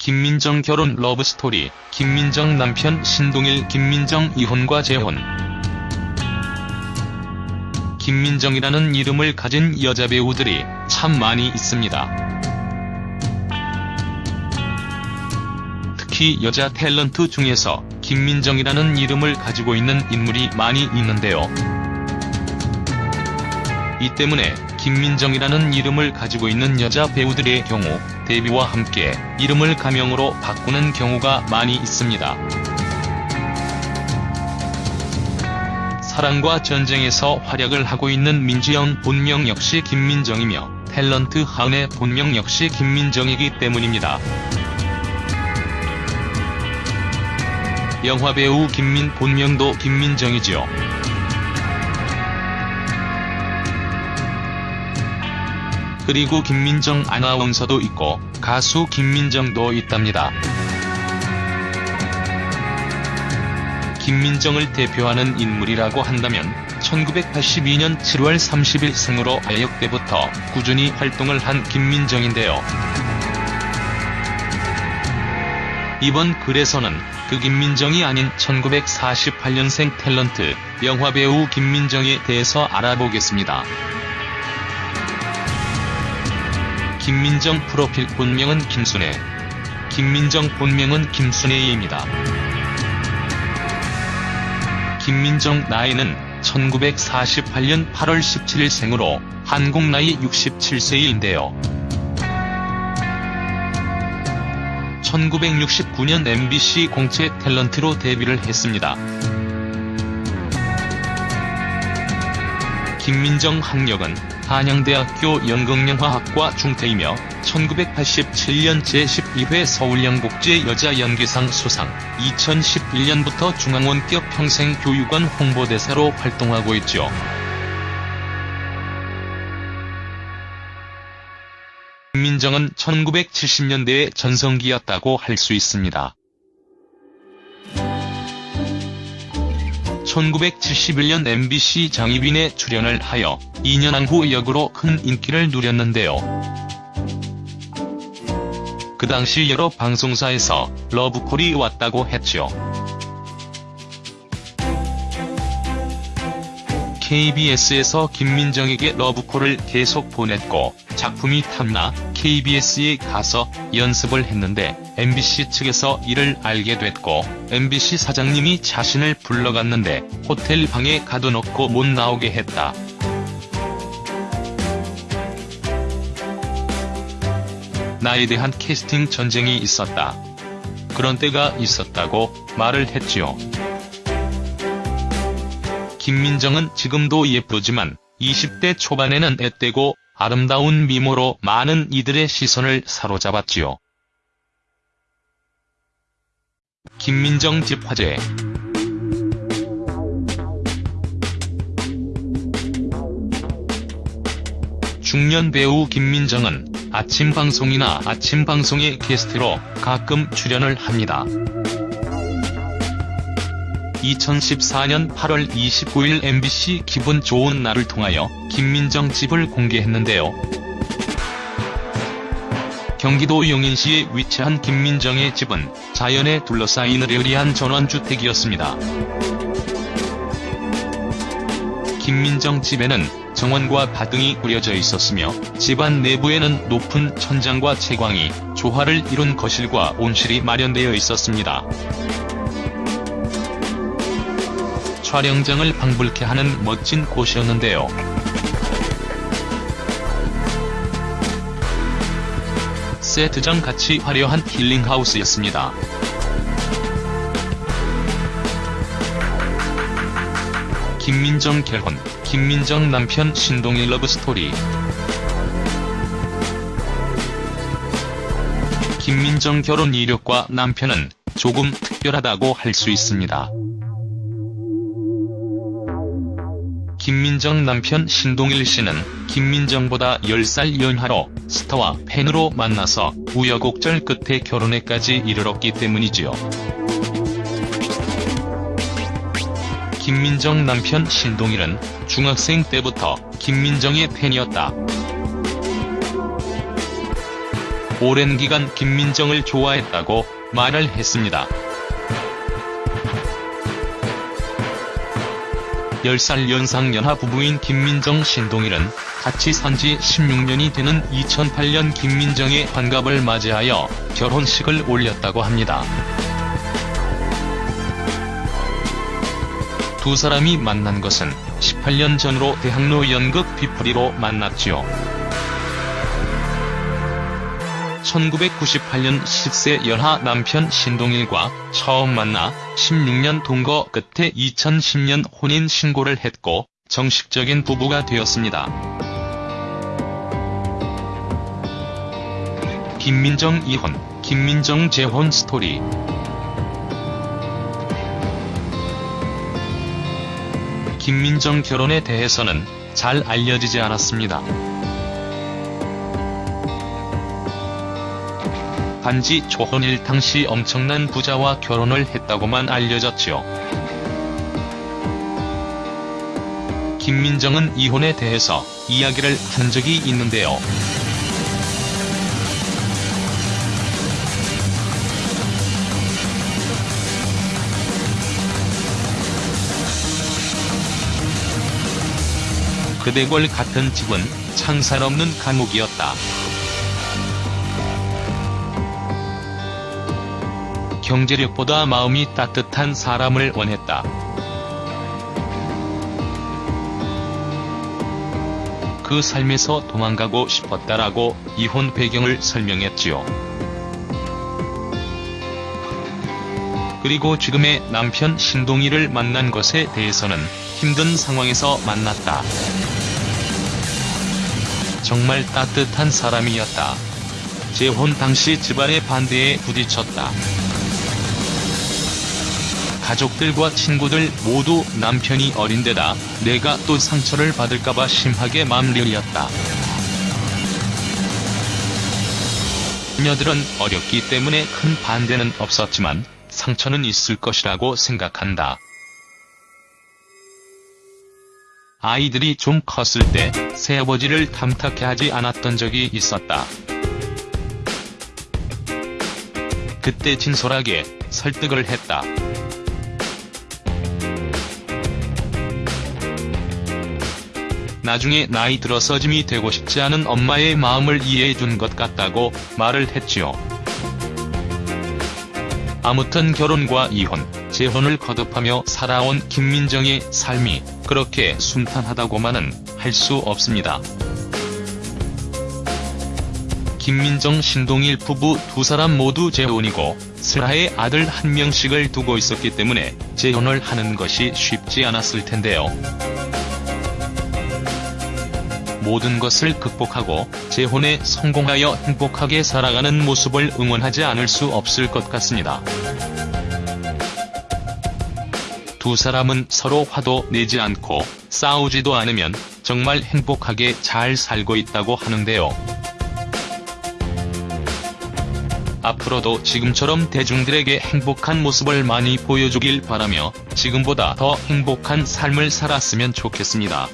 김민정 결혼 러브스토리, 김민정 남편 신동일 김민정 이혼과 재혼 김민정이라는 이름을 가진 여자 배우들이 참 많이 있습니다. 특히 여자 탤런트 중에서 김민정이라는 이름을 가지고 있는 인물이 많이 있는데요. 이 때문에 김민정이라는 이름을 가지고 있는 여자 배우들의 경우 데뷔와 함께 이름을 가명으로 바꾸는 경우가 많이 있습니다. 사랑과 전쟁에서 활약을 하고 있는 민지영 본명 역시 김민정이며 탤런트 하은의 본명 역시 김민정이기 때문입니다. 영화배우 김민 본명도 김민정이지요. 그리고 김민정 아나운서도 있고 가수 김민정도 있답니다. 김민정을 대표하는 인물이라고 한다면 1982년 7월 30일 생으로 아역 때부터 꾸준히 활동을 한 김민정인데요. 이번 글에서는 그 김민정이 아닌 1948년생 탤런트 영화배우 김민정에 대해서 알아보겠습니다. 김민정 프로필 본명은 김순애. 김민정 본명은 김순애입니다. 김민정 나이는 1948년 8월 17일 생으로 한국 나이 67세인데요. 1969년 MBC 공채 탤런트로 데뷔를 했습니다. 김민정 학력은 한양대학교 연극영화학과 중퇴이며 1987년 제12회 서울영국제 여자연기상 수상, 2011년부터 중앙원격 평생교육원 홍보대사로 활동하고 있죠. 김민정은 1970년대의 전성기였다고 할 수 있습니다. 1971년 MBC 장희빈에 출연을 하여 이년항후 역으로 큰 인기를 누렸는데요. 그 당시 여러 방송사에서 러브콜이 왔다고 했죠. KBS에서 김민정에게 러브콜을 계속 보냈고 작품이 탐나 KBS에 가서 연습을 했는데 MBC 측에서 이를 알게 됐고 MBC 사장님이 자신을 불러갔는데 호텔 방에 가둬놓고 못 나오게 했다. 나에 대한 캐스팅 전쟁이 있었다. 그런 때가 있었다고 말을 했지요. 김민정은 지금도 예쁘지만 20대 초반에는 앳되고 아름다운 미모로 많은 이들의 시선을 사로잡았지요. 김민정 집 화제 중년 배우 김민정은 아침 방송이나 아침 방송의 게스트로 가끔 출연을 합니다. 2014년 8월 29일 MBC 기분 좋은 날을 통하여 김민정 집을 공개했는데요. 경기도 용인시에 위치한 김민정의 집은 자연에 둘러싸인 르리한 전원주택이었습니다. 김민정 집에는 정원과 바등이 꾸려져 있었으며 집안 내부에는 높은 천장과 채광이 조화를 이룬 거실과 온실이 마련되어 있었습니다. 촬영장을 방불케 하는 멋진 곳이었는데요. 세트장 같이 화려한 힐링하우스였습니다. 김민정 결혼, 김민정 남편 신동일 러브스토리 김민정 결혼 이력과 남편은 조금 특별하다고 할 수 있습니다. 김민정 남편 신동일 씨는 김민정보다 10살 연하로 스타와 팬으로 만나서 우여곡절 끝에 결혼에까지 이르렀기 때문이지요. 김민정 남편 신동일은 중학생 때부터 김민정의 팬이었다. 오랜 기간 김민정을 좋아했다고 말을 했습니다. 10살 연상 연하 부부인 김민정 신동일은 같이 산 지 16년이 되는 2008년 김민정의 환갑을 맞이하여 결혼식을 올렸다고 합니다. 두 사람이 만난 것은 18년 전으로 대학로 연극 비프리로 만났지요. 1998년 10세 연하 남편 신동일과 처음 만나 16년 동거 끝에 2010년 혼인 신고를 했고 정식적인 부부가 되었습니다. 김민정 이혼, 김민정 재혼 스토리 김민정 결혼에 대해서는 잘 알려지지 않았습니다. 단지 조헌일 당시 엄청난 부자와 결혼을 했다고만 알려졌지요. 김민정은 이혼에 대해서 이야기를 한 적이 있는데요. 그대골 같은 집은 창살 없는 감옥이었다. 경제력보다 마음이 따뜻한 사람을 원했다. 그 삶에서 도망가고 싶었다라고 이혼 배경을 설명했지요. 그리고 지금의 남편 신동희를 만난 것에 대해서는 힘든 상황에서 만났다. 정말 따뜻한 사람이었다. 재혼 당시 집안의 반대에 부딪혔다. 가족들과 친구들 모두 남편이 어린데다 내가 또 상처를 받을까봐 심하게 맘려렸다. 자녀들은 어렸기 때문에 큰 반대는 없었지만 상처는 있을 것이라고 생각한다. 아이들이 좀 컸을 때 새아버지를 탐탁해 하지 않았던 적이 있었다. 그때 진솔하게 설득을 했다. 나중에 나이 들어서 짐이 되고 싶지 않은 엄마의 마음을 이해해 준 것 같다고 말을 했지요. 아무튼 결혼과 이혼, 재혼을 거듭하며 살아온 김민정의 삶이 그렇게 순탄하다고만은 할 수 없습니다. 김민정 신동일 부부 두 사람 모두 재혼이고 슬하에 아들 한 명씩을 두고 있었기 때문에 재혼을 하는 것이 쉽지 않았을 텐데요. 모든 것을 극복하고 재혼에 성공하여 행복하게 살아가는 모습을 응원하지 않을 수 없을 것 같습니다. 두 사람은 서로 화도 내지 않고 싸우지도 않으면 정말 행복하게 잘 살고 있다고 하는데요. 앞으로도 지금처럼 대중들에게 행복한 모습을 많이 보여주길 바라며 지금보다 더 행복한 삶을 살았으면 좋겠습니다.